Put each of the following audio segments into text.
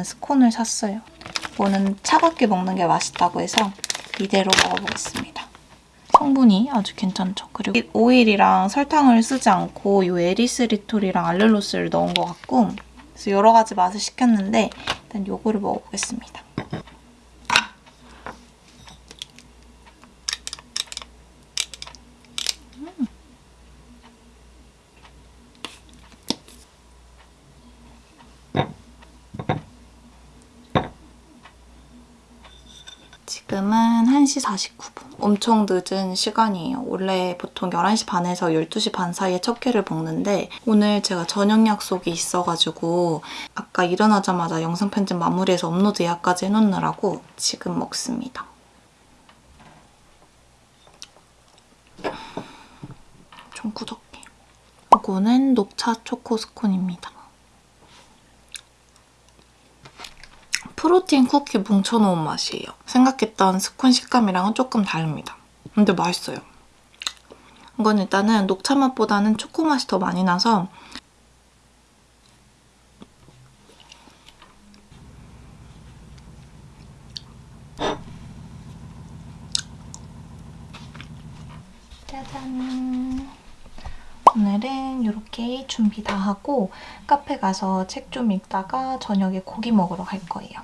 먹는 스콘을 샀어요. 이거는 차갑게 먹는 게 맛있다고 해서 이대로 먹어보겠습니다. 성분이 아주 괜찮죠. 그리고 오일이랑 설탕을 쓰지 않고 이 에리스리톨이랑 알룰로스를 넣은 것 같고 그래서 여러 가지 맛을 시켰는데 일단 요거를 먹어보겠습니다. 지금은 1시 49분. 엄청 늦은 시간이에요. 원래 보통 11시 반에서 12시 반 사이에 첫 끼를 먹는데 오늘 제가 저녁 약속이 있어가지고 아까 일어나자마자 영상 편집 마무리해서 업로드 예약까지 해놓느라고 지금 먹습니다. 좀 꾸덕해. 이거는 녹차 초코 스콘입니다. 프로틴 쿠키 뭉쳐놓은 맛이에요. 생각했던 스콘 식감이랑은 조금 다릅니다. 근데 맛있어요. 이건 일단은 녹차 맛보다는 초코 맛이 더 많이 나서 짜잔! 오늘은 이렇게 준비 다 하고 카페 가서 책 좀 읽다가 저녁에 고기 먹으러 갈 거예요.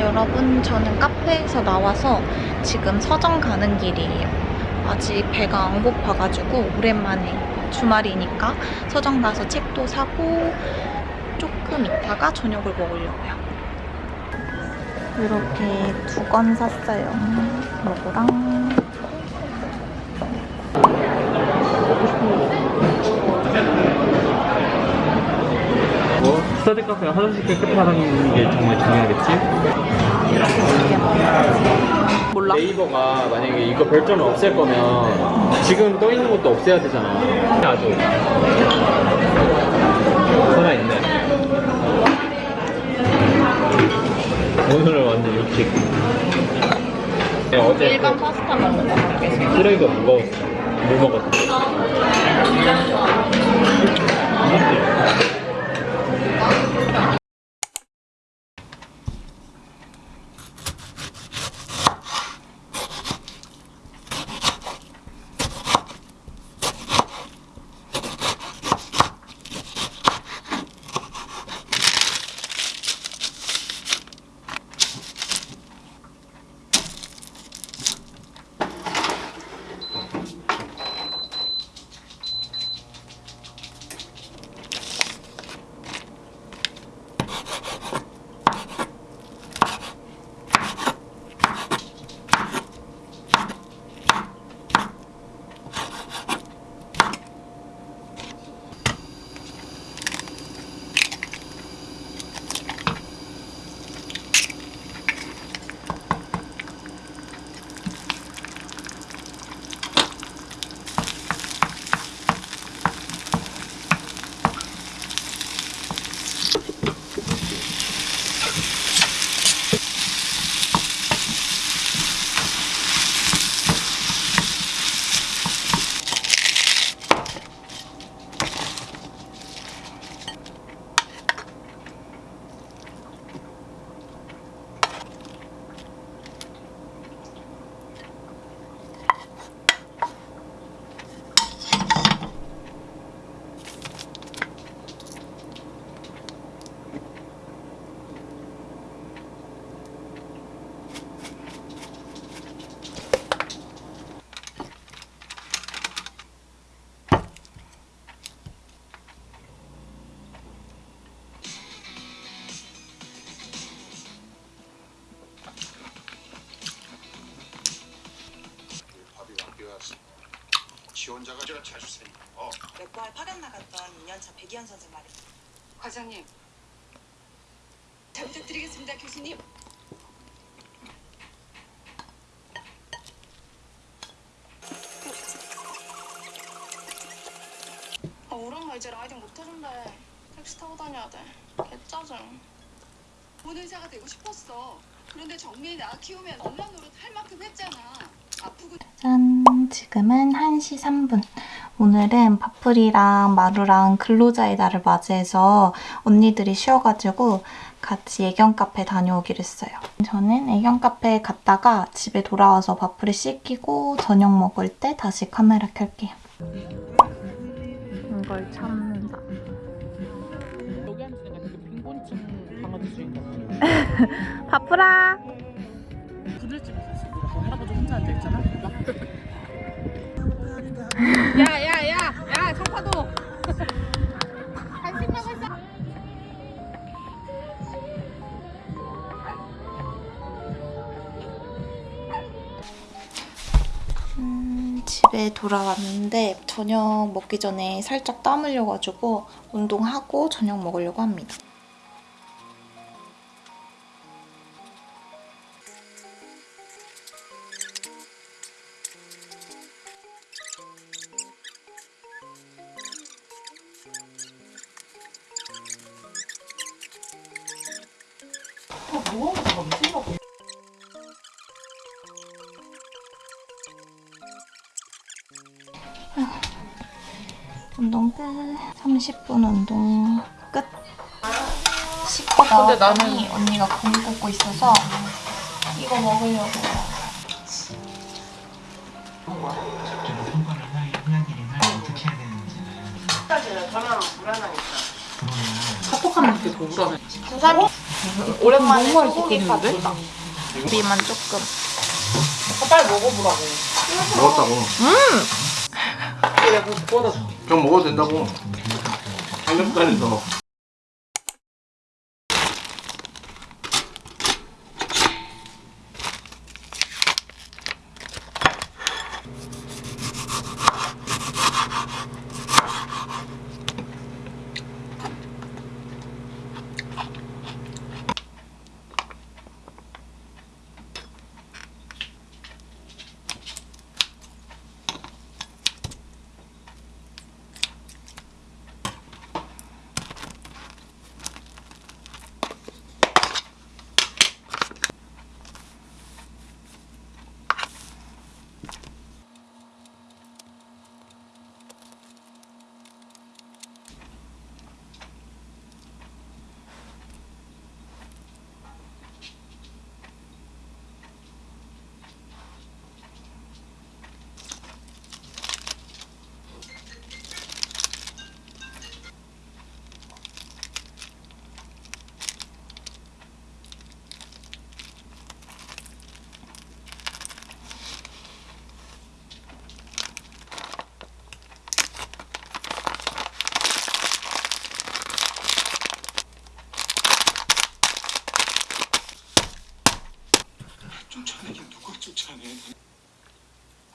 여러분 저는 카페에서 나와서 지금 서점 가는 길이에요. 아직 배가 안 고파가지고 오랜만에 주말이니까 서점 가서 책도 사고 조금 있다가 저녁을 먹으려고요. 이렇게 두권 샀어요. 요거랑 뭐 스터디 카페가 화장실 끝에 하는 게 정말 중요하겠지? 몰라. 네이버가 만약에 이거 별점을 없앨 거면 지금 떠 있는 것도 없애야 되잖아. 아주 살아있네. 오늘은 완전 육식. 그냥 어제 일반 파스타 먹는 거 같겠어요. 쓰레기가 무거웠어. 못 먹었어. 밥이 남자가 제가 잘 주세요. 어. 맥과에 파견 나갔던 2년차 백이현 선생 말입니다. 과장님. 잘 부탁드리겠습니다, 교수님. 아, 오랑나 이제 라이딩 못해준대. 택시 타고 다녀야 돼. 개짜증. 본 의사가 되고 싶었어. 그런데 정민이 나 키우면 엄마 노릇 할 만큼 했잖아. 아프고... 짠. 지금은 1시 3분. 오늘은 바풀이랑 마루랑 근로자의 날을 맞이해서 언니들이 쉬어가지고 같이 애견 카페 다녀오기로 했어요. 저는 애견 카페에 갔다가 집에 돌아와서 바풀이 씻기고 저녁 먹을 때 다시 카메라 켤게요. 이걸 참는다. 여기 앉으니까 되게 빈곤층 강아지 주인공 바풀아! 부들집에서 있어 뭐 할아버지 혼자 앉아있잖아 야야야 야 청파도 간식 사 음, 집에 돌아왔는데 저녁 먹기 전에 살짝 땀 흘려가지고 운동하고 저녁 먹으려고 합니다. 운동 끝. 30분 운동 끝. 씻고 근데 나더니 언니가 공 꽂고 있어서 이거 먹으려고. 카톡하는 게 더 불안해 오랜만에 너무 소고기? 파스타. 비만 조금. 빨리 먹어보라고 먹었다고. 내 구워다 줄게 그냥 먹어도 된다고. 삼겹살에서.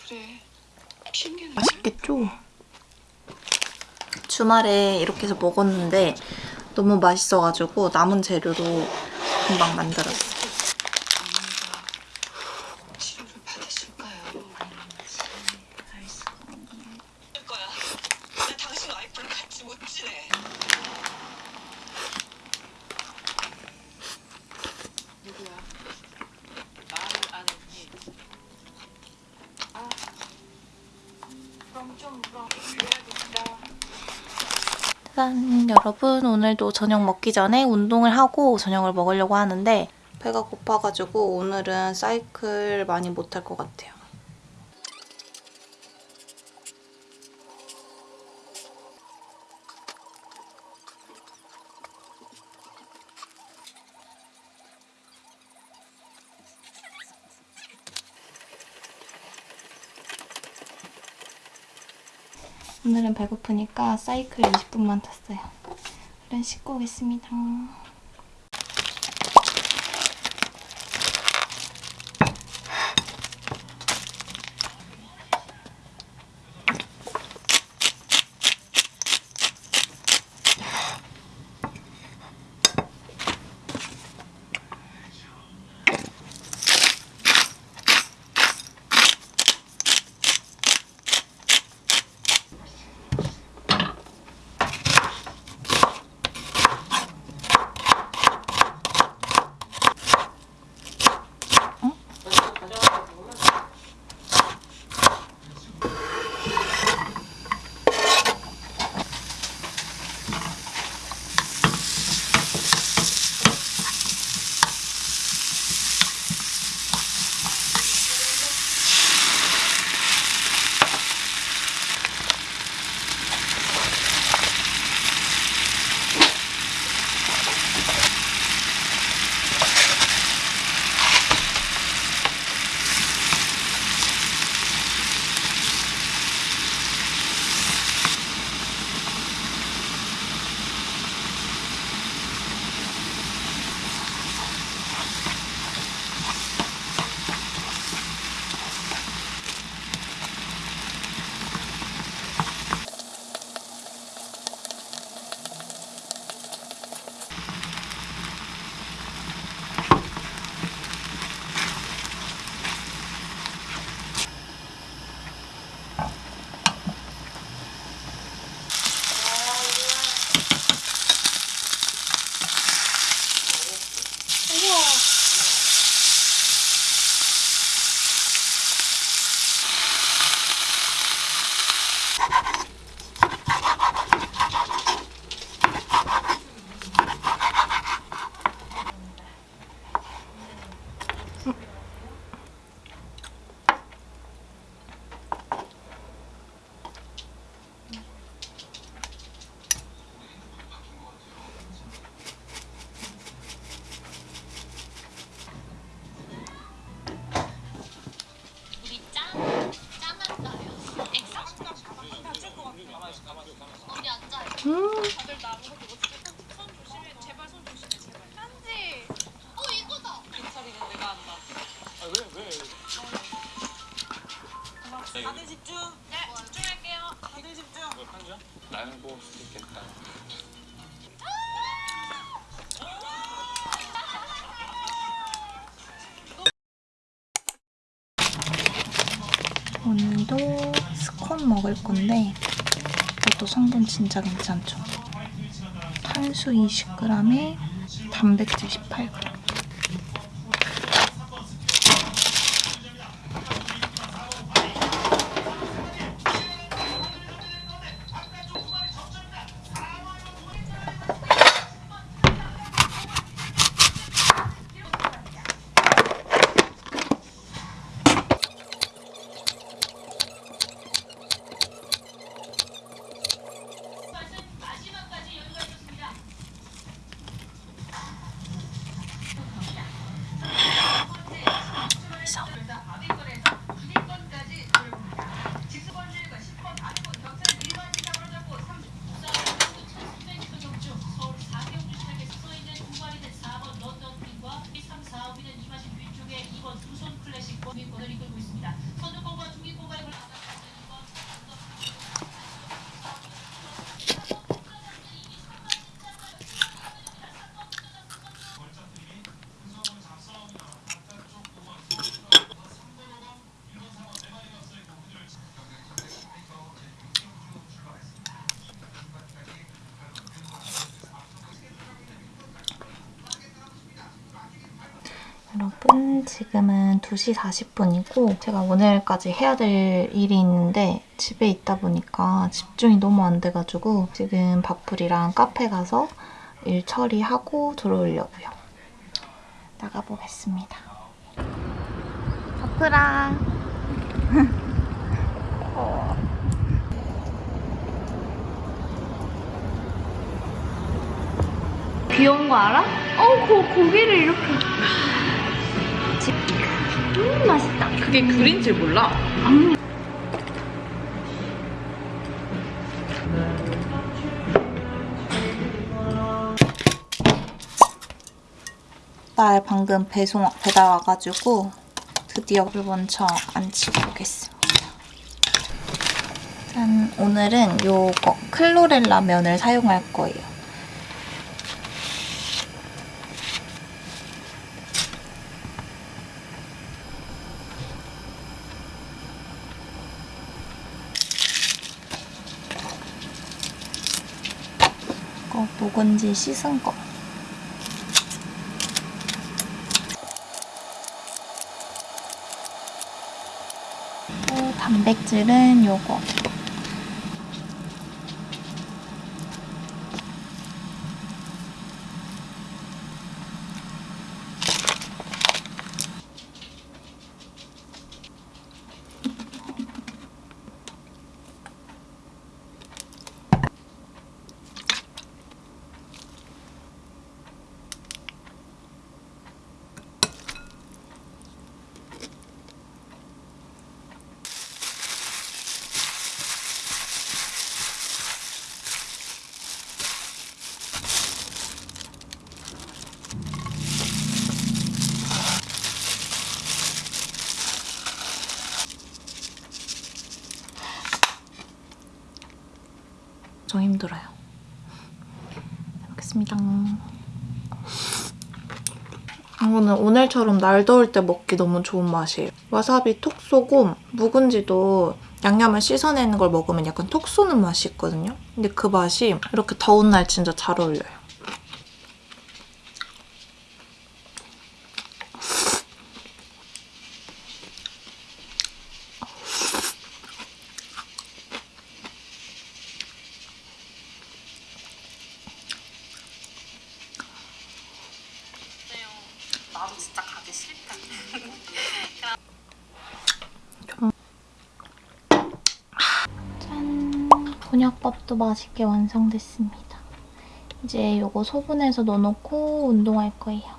그래. 핑계는 맛있겠죠? 주말에 이렇게 해서 먹었는데 너무 맛있어가지고 남은 재료로 금방 만들었어요. 어머니가 치료를 받으실까요? 할 거야. 나 당신 와이프랑 같이 못 지내. 누구야? 말을 안 했니? 아, 그럼 좀 그럼 그래야겠다. 짠! 여러분 오늘도 저녁 먹기 전에 운동을 하고 저녁을 먹으려고 하는데 배가 고파가지고 오늘은 사이클 많이 못할 것 같아요. 배고프니까 사이클 20분만 탔어요. 얼른 씻고 오겠습니다. 다들 집중. 네 집중할게요. 다들 집중. 나는 뽑을 수도 있겠다. 오늘도 스콘 먹을 건데 이것도 성분 진짜 괜찮죠? 탄수 20g에 단백질 18g. 여러분 지금은 2시 40분이고 제가 오늘까지 해야 될 일이 있는데 집에 있다 보니까 집중이 너무 안 돼가지고 지금 바풀이랑 카페 가서 일 처리하고 들어오려고요. 나가보겠습니다. 어. 귀여운 거 알아? 어, 고, 고기를 이렇게. 음, 맛있다. 그게 귤인 줄 몰라. 딸 방금 배송 배달 와가지고 드디어 물 먼저 안 치고 오겠습니다. 짠, 오늘은 요거 클로렐라 면을 사용할 거예요. 묵은지 씻은 거. 또 단백질은 요거. 좀 힘들어요. 잘 먹겠습니다. 이거는 오늘처럼 날 더울 때 먹기 너무 좋은 맛이에요. 와사비 톡 쏘고 묵은지도 양념을 씻어내는 걸 먹으면 약간 톡 쏘는 맛이 있거든요. 근데 그 맛이 이렇게 더운 날 진짜 잘 어울려요. 나도 진짜 가기 싫다. 짠! 곤약밥도 맛있게 완성됐습니다. 이제 이거 소분해서 넣어놓고 운동할 거예요.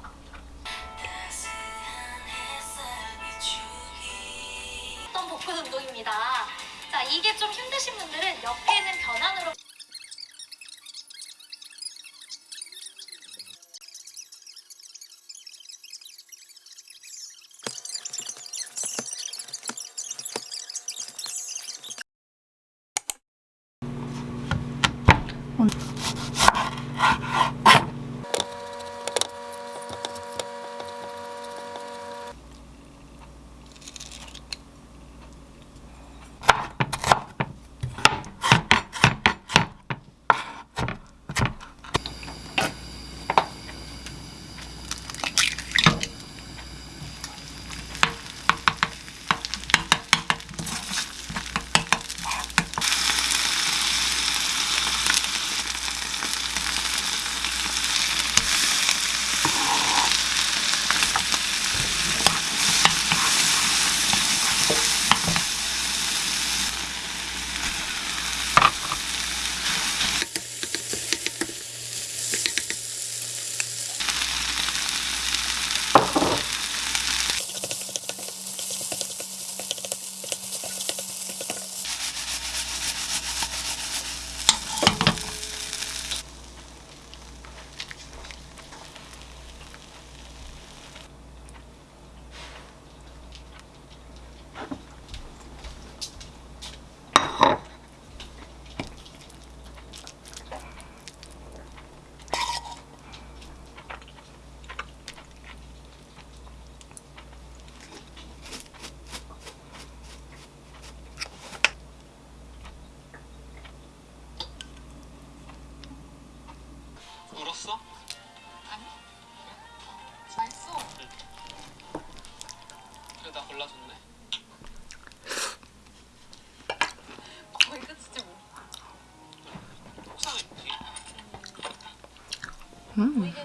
보